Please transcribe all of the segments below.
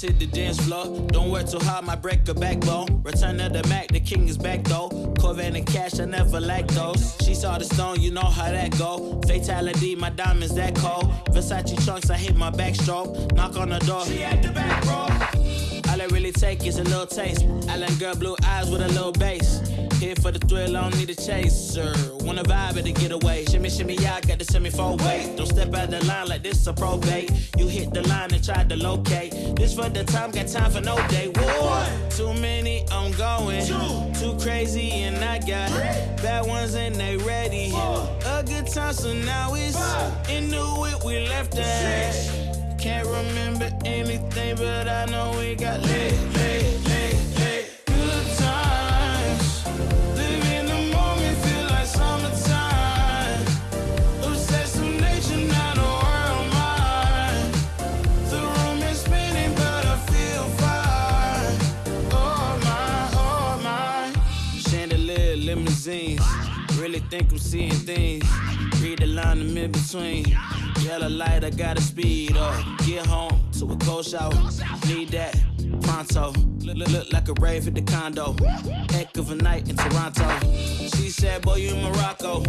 Let's hit the dance floor. Don't work too hard, my break a backbone. Return of the Mack, the king is back though. Corvette and cash, I never lack those. She saw the stone, you know how that go. Fatality, my diamonds that cold. Versace chunks, I hit my backstroke. Knock on the door. She at the back, bro. All I really take is a little taste. Island girl, blue eyes with a little bass. Here for the thrill, I don't need a chaser. Wanna vibe at the getaway. Shimmy, shimmy, I got the semi four way. Don't step out the line like this a probate. You hit the line and try to locate. This for the time, got time for no day. One, too many, I'm going. Two, too crazy, and I got Three. bad ones and they ready. Four. A good time, so now it's into it. We left that. Can't remember anything, but I know we got lit, lit, lit. Limousines. Really think I'm seeing things. Read the line I'm in between. Yellow light, I gotta speed up. Get home to a cold shower. Need that pronto. Look, look, like a rave at the condo. Heck of a night in Toronto. She said, Boy, you in Morocco.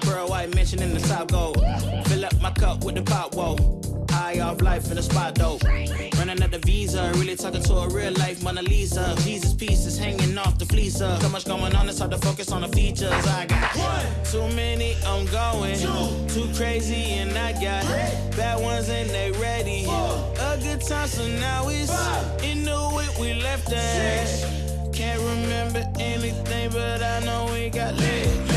Pearl white mention in the top gold. Fill up my cup with the pop, whoa. High off life in the spot though. Running out the visa, really talking to a real life Mona Lisa. Jesus pieces hanging off the fleecer. So much going on, it's hard to focus on the features. I got one, too many, I'm going. Two, too crazy, and I got three, bad ones and they ready. Four, A good time, so now it's in the it. We left that. Can't remember anything, but I know we got lit.